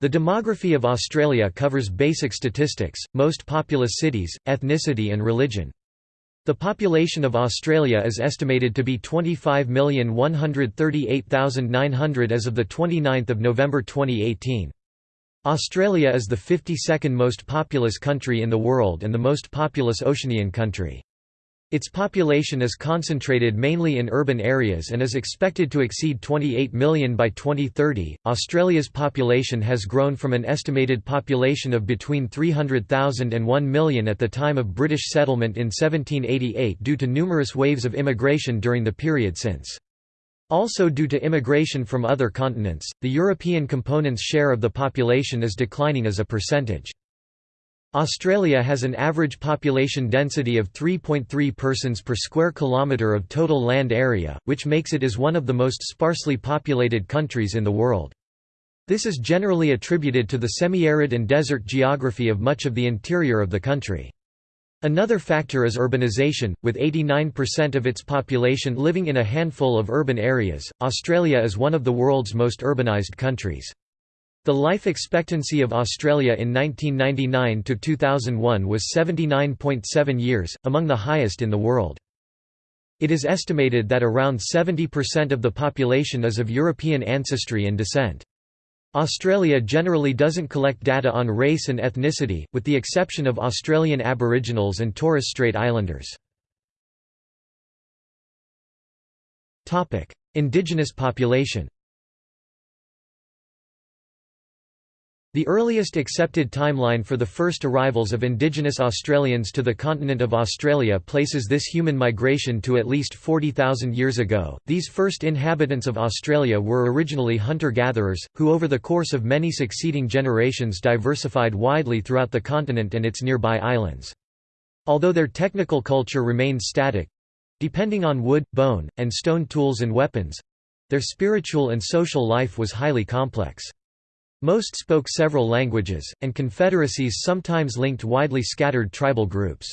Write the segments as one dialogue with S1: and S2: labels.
S1: The demography of Australia covers basic statistics, most populous cities, ethnicity and religion. The population of Australia is estimated to be 25,138,900 as of 29 November 2018. Australia is the 52nd most populous country in the world and the most populous Oceanian country. Its population is concentrated mainly in urban areas and is expected to exceed 28 million by 2030. Australia's population has grown from an estimated population of between 300,000 and 1 million at the time of British settlement in 1788 due to numerous waves of immigration during the period since. Also due to immigration from other continents, the European component's share of the population is declining as a percentage. Australia has an average population density of 3.3 persons per square kilometre of total land area, which makes it as one of the most sparsely populated countries in the world. This is generally attributed to the semi-arid and desert geography of much of the interior of the country. Another factor is urbanization, with 89% of its population living in a handful of urban areas. Australia is one of the world's most urbanized countries. The life expectancy of Australia in 1999 to 2001 was 79.7 years, among the highest in the world. It is estimated that around 70% of the population is of European ancestry and descent. Australia generally doesn't collect data on race and ethnicity, with the exception of Australian Aboriginals and Torres Strait Islanders. Indigenous population The earliest accepted timeline for the first arrivals of indigenous Australians to the continent of Australia places this human migration to at least 40,000 years ago. These first inhabitants of Australia were originally hunter-gatherers, who over the course of many succeeding generations diversified widely throughout the continent and its nearby islands. Although their technical culture remained static—depending on wood, bone, and stone tools and weapons—their spiritual and social life was highly complex. Most spoke several languages, and confederacies sometimes linked widely scattered tribal groups.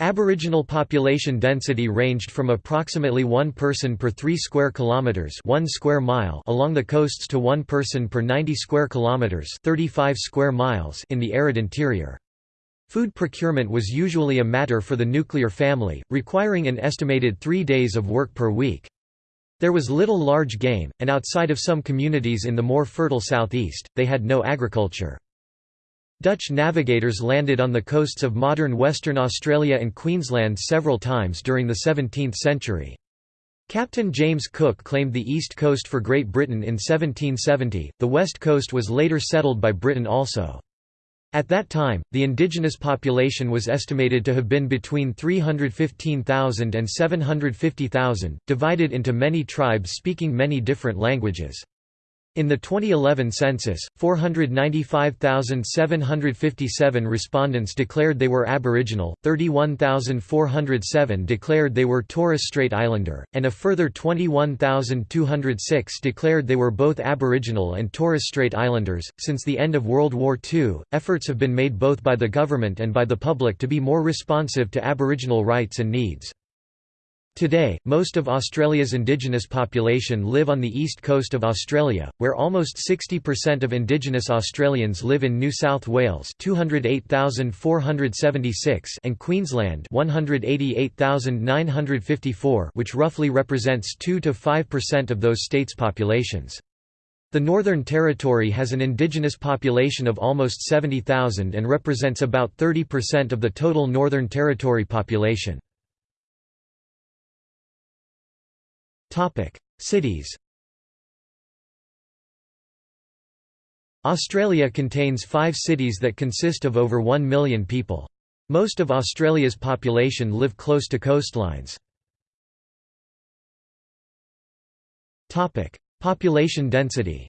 S1: Aboriginal population density ranged from approximately 1 person per 3 square kilometers, 1 square mile along the coasts to 1 person per 90 square kilometers, 35 square miles in the arid interior. Food procurement was usually a matter for the nuclear family, requiring an estimated 3 days of work per week. There was little large game, and outside of some communities in the more fertile southeast, they had no agriculture. Dutch navigators landed on the coasts of modern Western Australia and Queensland several times during the 17th century. Captain James Cook claimed the east coast for Great Britain in 1770, the west coast was later settled by Britain also. At that time, the indigenous population was estimated to have been between 315,000 and 750,000, divided into many tribes speaking many different languages. In the 2011 census, 495,757 respondents declared they were Aboriginal, 31,407 declared they were Torres Strait Islander, and a further 21,206 declared they were both Aboriginal and Torres Strait Islanders. Since the end of World War II, efforts have been made both by the government and by the public to be more responsive to Aboriginal rights and needs. Today, most of Australia's indigenous population live on the east coast of Australia, where almost 60% of indigenous Australians live in New South Wales 208,476 and Queensland 188,954 which roughly represents 2 to 5% of those states' populations. The Northern Territory has an indigenous population of almost 70,000 and represents about 30% of the total Northern Territory population. Cities Australia contains five cities that consist of over 1 million people. Most of Australia's population live close to coastlines. population density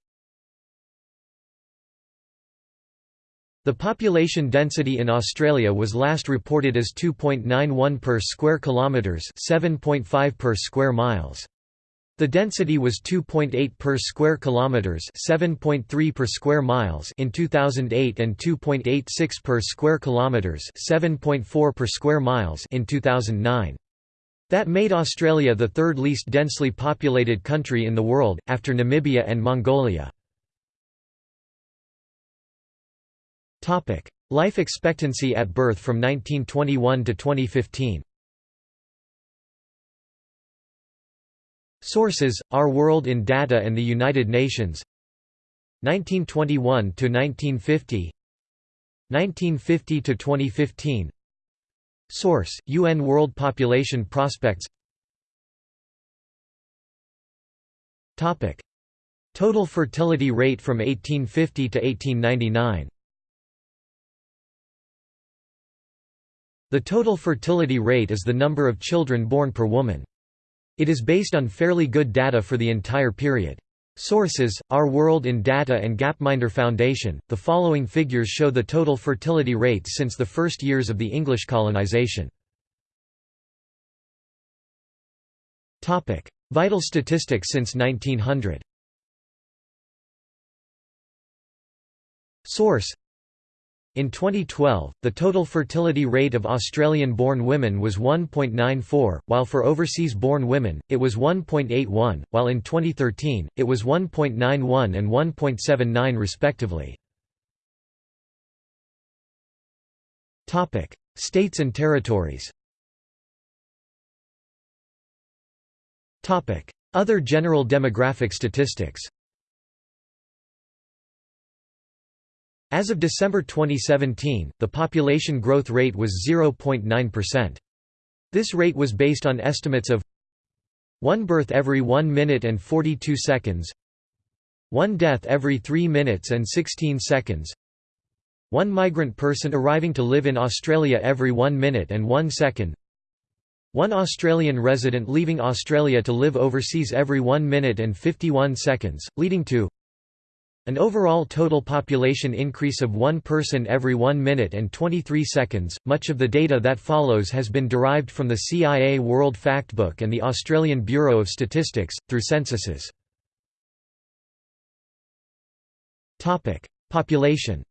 S1: The population density in Australia was last reported as 2.91 per square kilometres 7.5 per square miles. The density was 2.8 per square kilometers, 7.3 per square miles in 2008 and 2.86 per square kilometers, 7.4 per square miles in 2009. That made Australia the third least densely populated country in the world after Namibia and Mongolia. Topic: Life expectancy at birth from 1921 to 2015 Sources: Our World in Data and the United Nations. 1921 to 1950 1950 to 2015 Source: UN World Population Prospects. Topic: Total fertility rate from 1850 to 1899 The total fertility rate is the number of children born per woman. It is based on fairly good data for the entire period. Sources: Our World in Data and Gapminder Foundation. The following figures show the total fertility rates since the first years of the English colonization. Topic: Vital statistics since 1900. Source: in 2012, the total fertility rate of Australian-born women was 1.94, while for overseas-born women, it was 1.81, while in 2013, it was 1.91 and 1.79 respectively. States and territories Other general demographic statistics As of December 2017, the population growth rate was 0.9%. This rate was based on estimates of 1 birth every 1 minute and 42 seconds 1 death every 3 minutes and 16 seconds 1 migrant person arriving to live in Australia every 1 minute and 1 second 1 Australian resident leaving Australia to live overseas every 1 minute and 51 seconds, leading to an overall total population increase of one person every 1 minute and 23 seconds. Much of the data that follows has been derived from the CIA World Factbook and the Australian Bureau of Statistics, through censuses. Population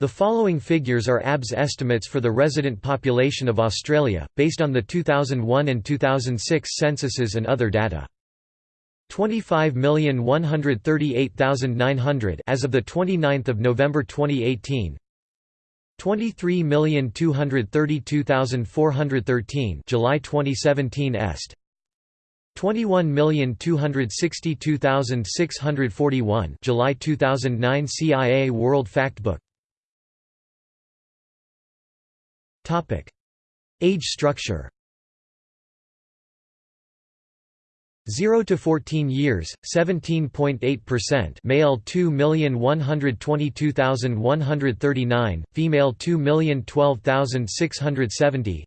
S1: The following figures are ABS estimates for the resident population of Australia, based on the 2001 and 2006 censuses and other data. 25,138,900 as of the 29th of November 2018 23,232,413 July 2017 est. 21,262,641 July 2009 CIA World Factbook. Topic Age structure 0 to 14 years 17.8% male 2,122,139 female 2,012,670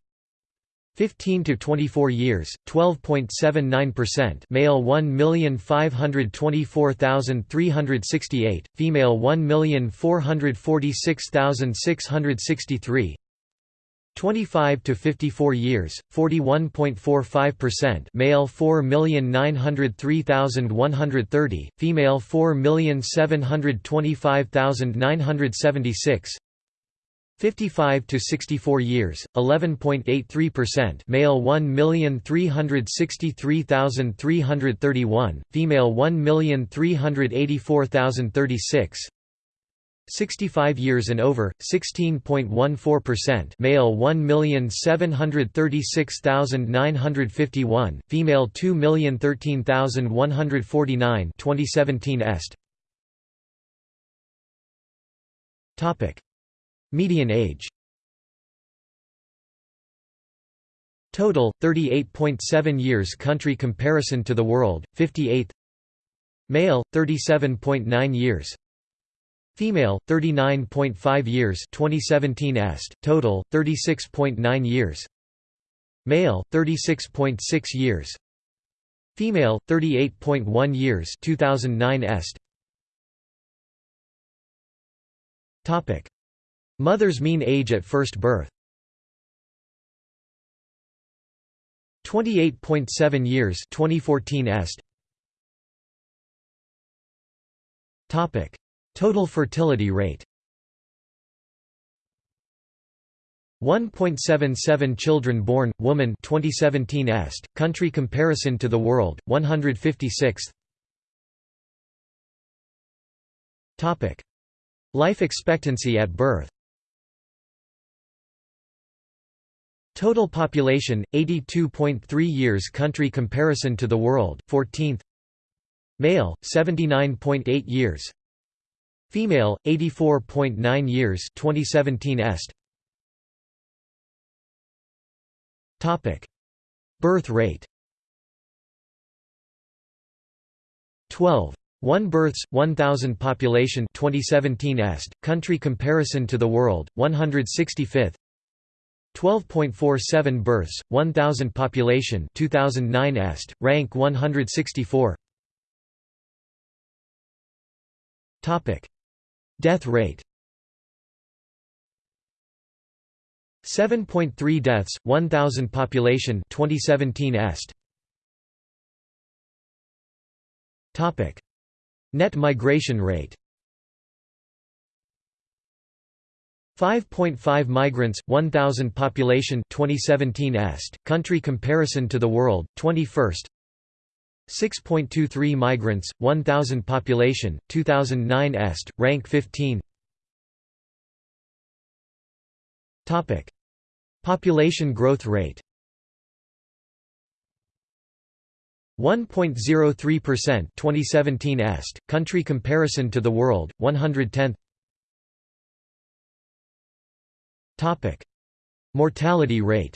S1: 15 to 24 years 12.79% male 1,524,368 female 1,446,663 25 to 54 years 41.45% male 4,903,130 female 4,725,976 55 to 64 years 11.83% male 1,363,331 female 1,384,036 65 years and over 16.14% male 1,736,951 female 2,013,149 2017 est. Topic. Median age. Total 38.7 years country comparison to the world 58th male 37.9 years Female 39.5 years 2017 est. Total 36.9 years. Male 36.6 years. Female 38.1 years 2009 est. Topic. Mother's mean age at first birth. 28.7 years 2014 est. Topic Total fertility rate. 1.77 children born, woman 2017 est, country comparison to the world, 156th Topic. Life expectancy at birth. Total population 82.3 years country comparison to the world 14th Male 79.8 years Female 84.9 years 2017 est. Topic. Birth rate. 12 1 births 1000 population 2017 est. Country comparison to the world 165th 12.47 births, 1,000 population 2009 est, rank 164 Death rate 7.3 deaths, 1,000 population 2017 est. Topic. Net migration rate 5.5 migrants 1000 population 2017 est country comparison to the world 21st 6.23 migrants 1000 population 2009 est rank 15 topic. Population growth rate 1.03% 2017 est country comparison to the world 110th Topic: Mortality rate.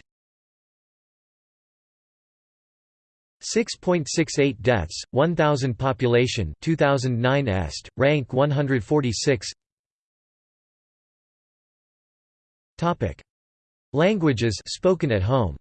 S1: 6.68 deaths, 1000 population 2009 est, rank 146 Topic: Languages spoken at home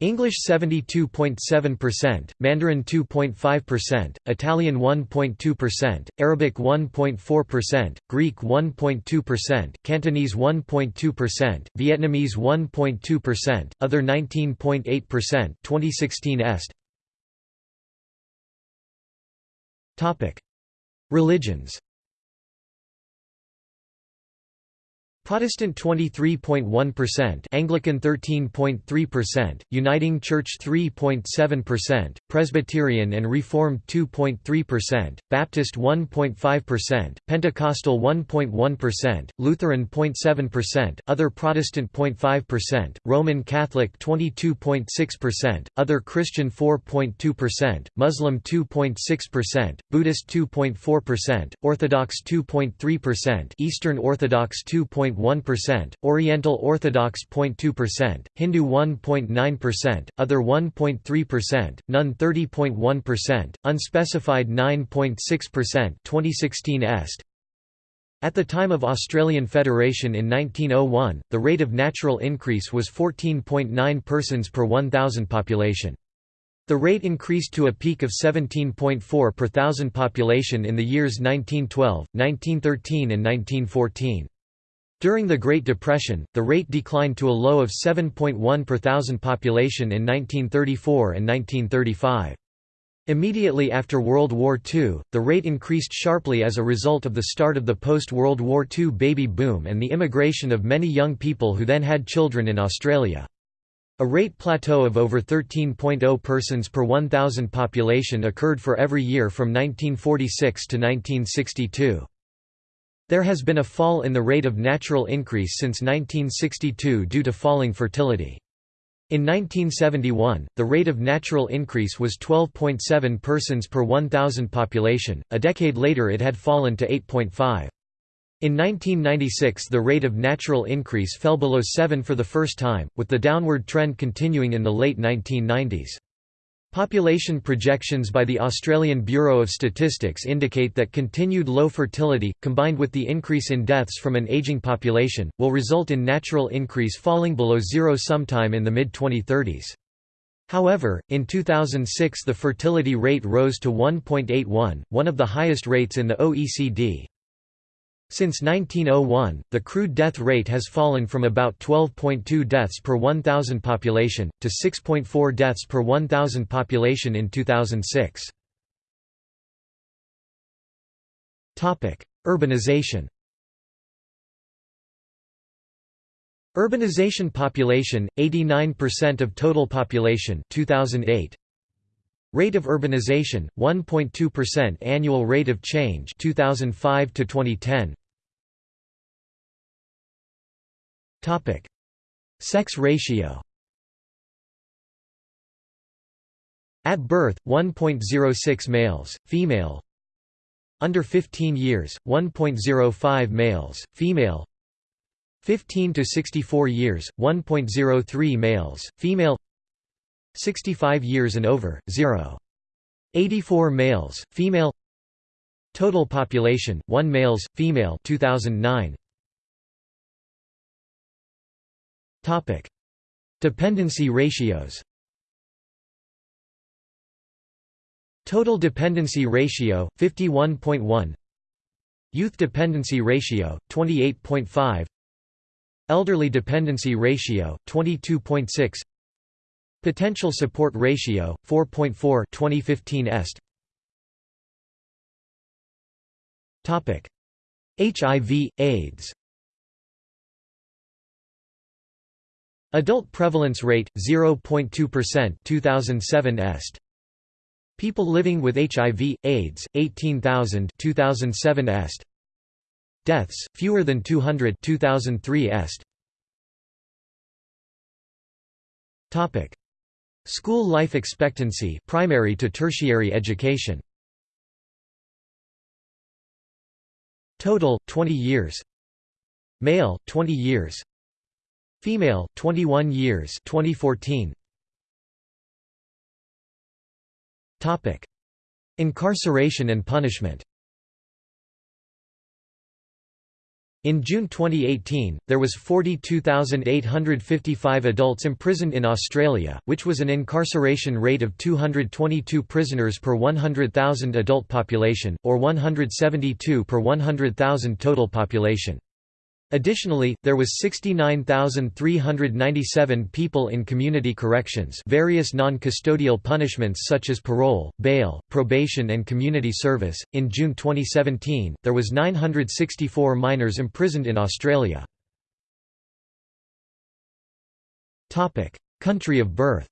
S1: English 72.7%, Mandarin 2.5%, Italian 1.2%, Arabic 1.4%, Greek 1.2%, Cantonese 1.2%, Vietnamese 1.2%, other 19.8% 2016 est. Topic: Religions Protestant 23.1%, Anglican 13.3%, Uniting Church 3.7%, Presbyterian and Reformed 2.3%, Baptist 1.5%, Pentecostal 1.1%, Lutheran 0.7%, other Protestant 0.5%, Roman Catholic 22.6%, other Christian 4.2%, Muslim 2.6%, Buddhist 2.4%, Orthodox 2.3%, Eastern Orthodox 2. 0.1%, Oriental Orthodox 0.2%, Hindu 1.9%, Other 1.3%, None 30.1%, Unspecified 9.6% 2016 est. At the time of Australian Federation in 1901, the rate of natural increase was 14.9 persons per 1,000 population. The rate increased to a peak of 17.4 per thousand population in the years 1912, 1913 and 1914. During the Great Depression, the rate declined to a low of 7.1 per thousand population in 1934 and 1935. Immediately after World War II, the rate increased sharply as a result of the start of the post-World War II baby boom and the immigration of many young people who then had children in Australia. A rate plateau of over 13.0 persons per 1,000 population occurred for every year from 1946 to 1962. There has been a fall in the rate of natural increase since 1962 due to falling fertility. In 1971, the rate of natural increase was 12.7 persons per 1,000 population, a decade later it had fallen to 8.5. In 1996 the rate of natural increase fell below 7 for the first time, with the downward trend continuing in the late 1990s. Population projections by the Australian Bureau of Statistics indicate that continued low fertility, combined with the increase in deaths from an ageing population, will result in natural increase falling below zero sometime in the mid-2030s. However, in 2006 the fertility rate rose to 1.81, one of the highest rates in the OECD. Since 1901, the crude death rate has fallen from about 12.2 deaths per 1,000 population, to 6.4 deaths per 1,000 population in 2006. Urbanization Urbanization population, 89% of total population 2008. Rate of urbanization 1.2% annual rate of change 2005 to 2010 Topic. Sex ratio. At birth 1.06 males female. Under 15 years 1.05 males female. 15 to 64 years 1.03 males female 65 years and over, 0. 84 males, female Total population, 1 males, female 2009. Topic. Dependency ratios Total dependency ratio, 51.1 Youth dependency ratio, 28.5 Elderly dependency ratio, 22.6 Potential support ratio 4.4 2015 est. Topic. HIV AIDS. Adult prevalence rate 0.2% 2007 est. People living with HIV AIDS 18000 2007 est. Deaths fewer than 200 2003 est. Topic School life expectancy primary to tertiary education. Total 20 years. Male 20 years. Female 21 years. 2014 Topic. Incarceration and punishment In June 2018, there was 42,855 adults imprisoned in Australia, which was an incarceration rate of 222 prisoners per 100,000 adult population, or 172 per 100,000 total population. Additionally, there was 69,397 people in community corrections various non-custodial punishments such as parole, bail, probation and community service. In June 2017, there was 964 minors imprisoned in Australia. Country of birth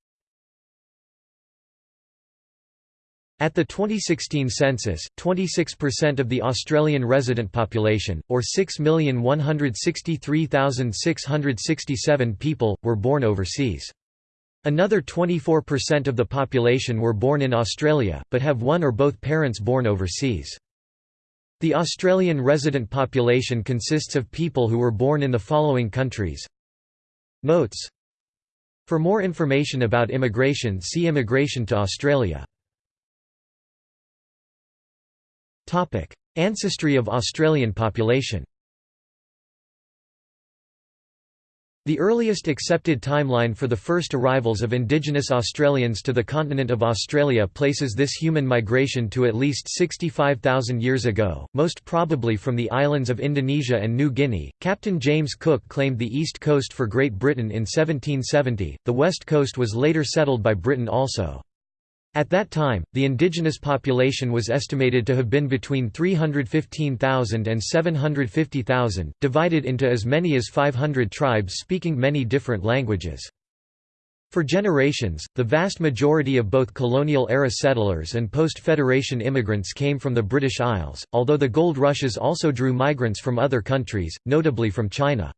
S1: At the 2016 census, 26% of the Australian resident population, or 6,163,667 people, were born overseas. Another 24% of the population were born in Australia, but have one or both parents born overseas. The Australian resident population consists of people who were born in the following countries Notes For more information about immigration see Immigration to Australia Ancestry of Australian population. The earliest accepted timeline for the first arrivals of indigenous Australians to the continent of Australia places this human migration to at least 65,000 years ago, most probably from the islands of Indonesia and New Guinea. Captain James Cook claimed the east coast for Great Britain in 1770, the west coast was later settled by Britain also. At that time, the indigenous population was estimated to have been between 315,000 and 750,000, divided into as many as 500 tribes speaking many different languages. For generations, the vast majority of both colonial-era settlers and post-Federation immigrants came from the British Isles, although the gold rushes also drew migrants from other countries, notably from China.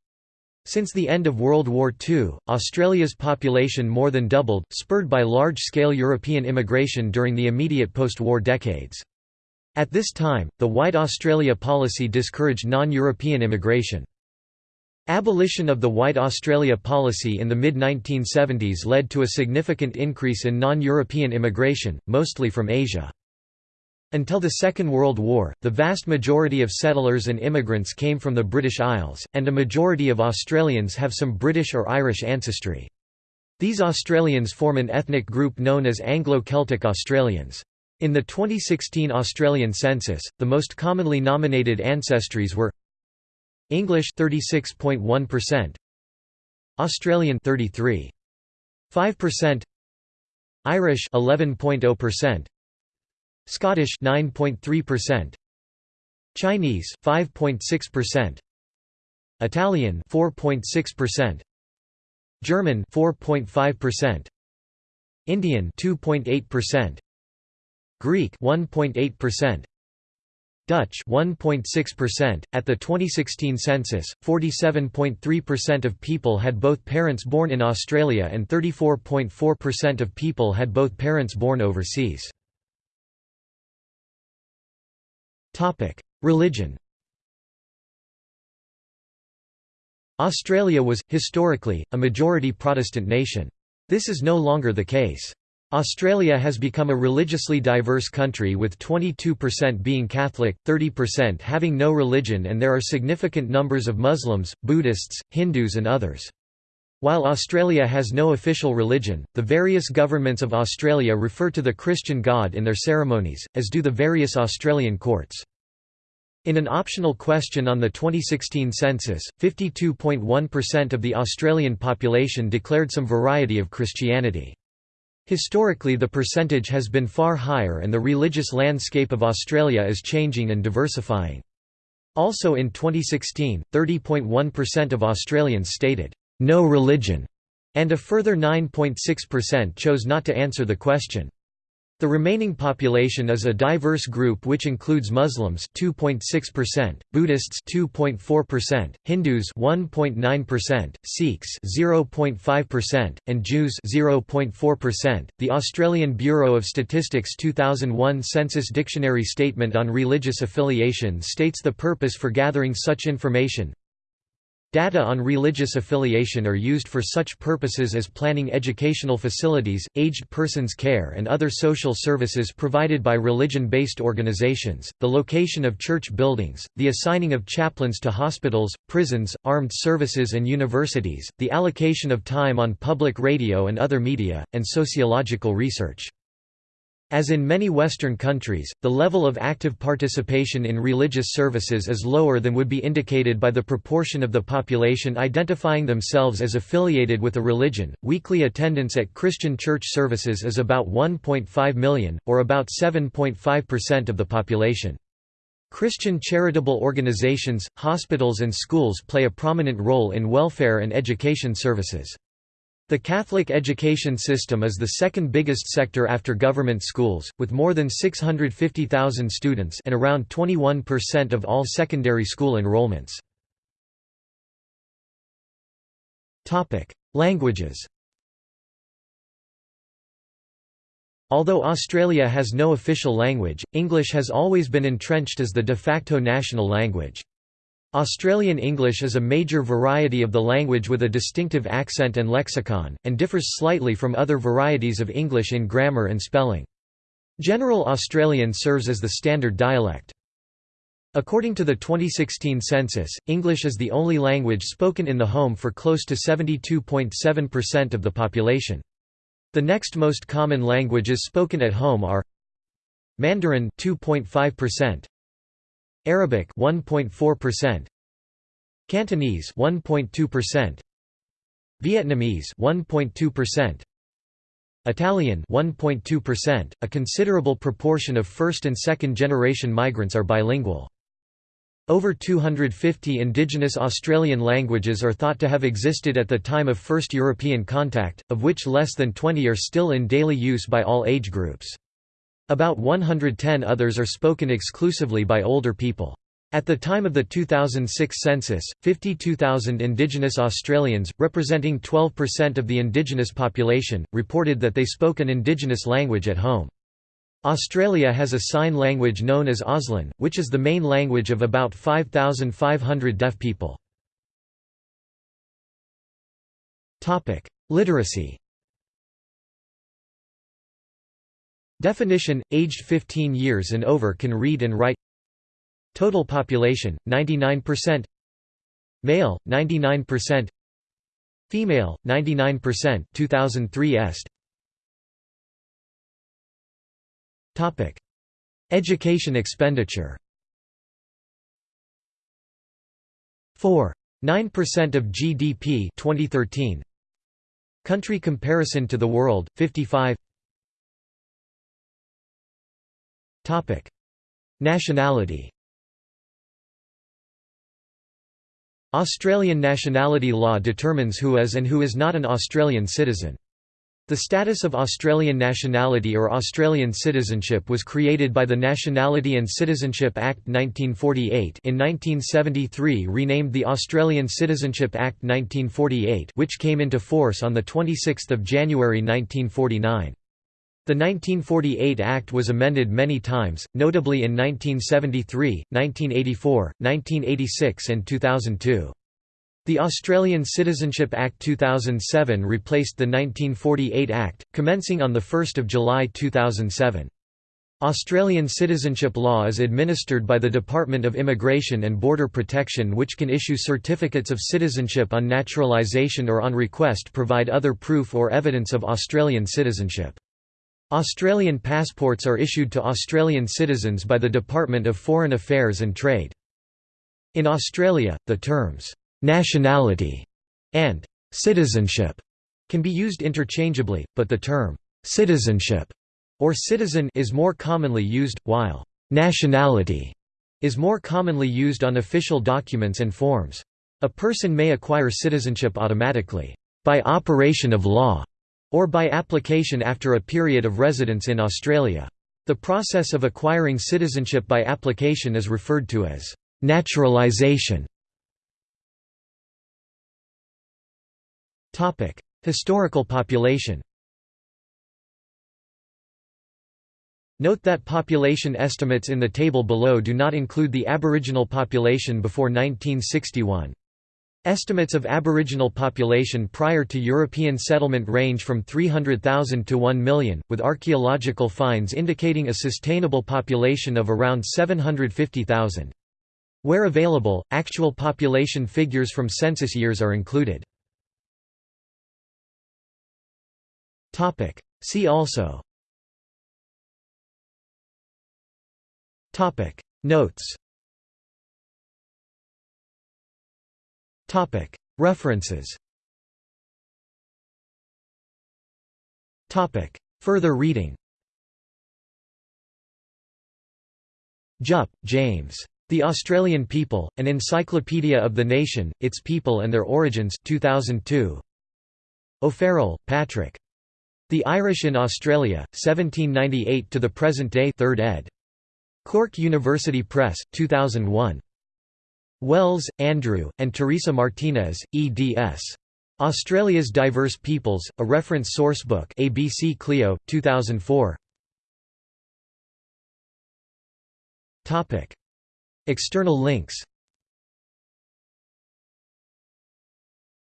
S1: Since the end of World War II, Australia's population more than doubled, spurred by large-scale European immigration during the immediate post-war decades. At this time, the White Australia policy discouraged non-European immigration. Abolition of the White Australia policy in the mid-1970s led to a significant increase in non-European immigration, mostly from Asia. Until the Second World War, the vast majority of settlers and immigrants came from the British Isles, and a majority of Australians have some British or Irish ancestry. These Australians form an ethnic group known as Anglo-Celtic Australians. In the 2016 Australian census, the most commonly nominated ancestries were English 36.1%, Australian 33.5%, Irish 11.0%, Scottish 9.3%, Chinese 5.6%, Italian 4.6%, German 4.5%, Indian 2.8%, Greek 1.8%, Dutch 1.6%. At the 2016 census, 47.3% of people had both parents born in Australia and 34.4% of people had both parents born overseas. Religion. Australia was historically a majority Protestant nation. This is no longer the case. Australia has become a religiously diverse country with 22% being Catholic, 30% having no religion and there are significant numbers of Muslims, Buddhists, Hindus and others. While Australia has no official religion, the various governments of Australia refer to the Christian God in their ceremonies, as do the various Australian courts. In an optional question on the 2016 census, 52.1% of the Australian population declared some variety of Christianity. Historically the percentage has been far higher and the religious landscape of Australia is changing and diversifying. Also in 2016, 30.1% of Australians stated, "'No religion' and a further 9.6% chose not to answer the question. The remaining population is a diverse group which includes Muslims 2.6%, Buddhists 2.4%, Hindus 1.9%, Sikhs 0.5%, and Jews 0.4%. The Australian Bureau of Statistics 2001 Census Dictionary statement on religious affiliation states the purpose for gathering such information Data on religious affiliation are used for such purposes as planning educational facilities, aged persons care and other social services provided by religion-based organizations, the location of church buildings, the assigning of chaplains to hospitals, prisons, armed services and universities, the allocation of time on public radio and other media, and sociological research. As in many Western countries, the level of active participation in religious services is lower than would be indicated by the proportion of the population identifying themselves as affiliated with a religion. Weekly attendance at Christian church services is about 1.5 million, or about 7.5% of the population. Christian charitable organizations, hospitals, and schools play a prominent role in welfare and education services. The Catholic education system is the second biggest sector after government schools, with more than 650,000 students and around 21% of all secondary school enrollments. Languages Although Australia has no official language, English has always been entrenched as the de facto national language. Australian English is a major variety of the language with a distinctive accent and lexicon, and differs slightly from other varieties of English in grammar and spelling. General Australian serves as the standard dialect. According to the 2016 census, English is the only language spoken in the home for close to 72.7% of the population. The next most common languages spoken at home are Mandarin 2.5%, Arabic 1.4%, Cantonese 1.2%, Vietnamese 1.2%, Italian 1.2%. A considerable proportion of first and second generation migrants are bilingual. Over 250 indigenous Australian languages are thought to have existed at the time of first European contact, of which less than 20 are still in daily use by all age groups. About 110 others are spoken exclusively by older people. At the time of the 2006 census, 52,000 Indigenous Australians, representing 12% of the Indigenous population, reported that they spoke an Indigenous language at home. Australia has a sign language known as Auslan, which is the main language of about 5,500 deaf people. Literacy Definition – Aged 15 years and over can read and write. Total population – 99% Male – 99% Female – 99% 2003 est. Topic. Education expenditure. 4. 9% of GDP 2013 Country comparison to the world 55 Nationality Australian nationality law determines who is and who is not an Australian citizen. The status of Australian nationality or Australian citizenship was created by the Nationality and Citizenship Act 1948 in 1973 renamed the Australian Citizenship Act 1948 which came into force on 26 January 1949. The 1948 Act was amended many times, notably in 1973, 1984, 1986 and 2002. The Australian Citizenship Act 2007 replaced the 1948 Act, commencing on 1 July 2007. Australian citizenship law is administered by the Department of Immigration and Border Protection which can issue certificates of citizenship on naturalisation or on request provide other proof or evidence of Australian citizenship. Australian passports are issued to Australian citizens by the Department of Foreign Affairs and Trade. In Australia, the terms nationality, and citizenship can be used interchangeably, but the term citizenship or citizen is more commonly used, while nationality is more commonly used on official documents and forms. A person may acquire citizenship automatically, by operation of law, or by application after a period of residence in Australia. The process of acquiring citizenship by application is referred to as naturalisation. Historical population Note that population estimates in the table below do not include the Aboriginal population before 1961. Estimates of Aboriginal population prior to European settlement range from 300,000 to 1 million, with archaeological finds indicating a sustainable population of around 750,000. Where available, actual population figures from census years are included. See also Notes References Further reading Jupp, James. The Australian People, An Encyclopedia of the Nation, Its People and Their Origins 2002. O'Farrell, Patrick. The Irish in Australia, 1798 to the present day 3rd ed. Cork University Press, 2001. Wells, Andrew, and Teresa Martinez, eds. Australia's Diverse Peoples, a Reference Sourcebook ABC Clio, 2004. External links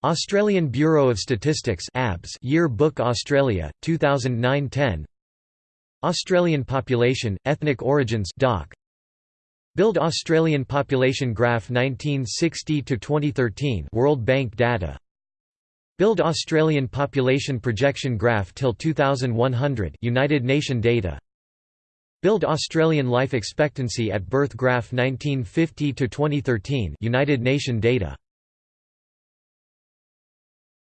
S1: Australian Bureau of Statistics ABS Year Book Australia, 2009–10 Australian Population, Ethnic Origins doc. Build Australian Population Graph 1960 to 2013 World Bank data. Build Australian Population Projection Graph till 2100 United Nation data. Build Australian Life Expectancy at Birth Graph 1950 to 2013 United Nation data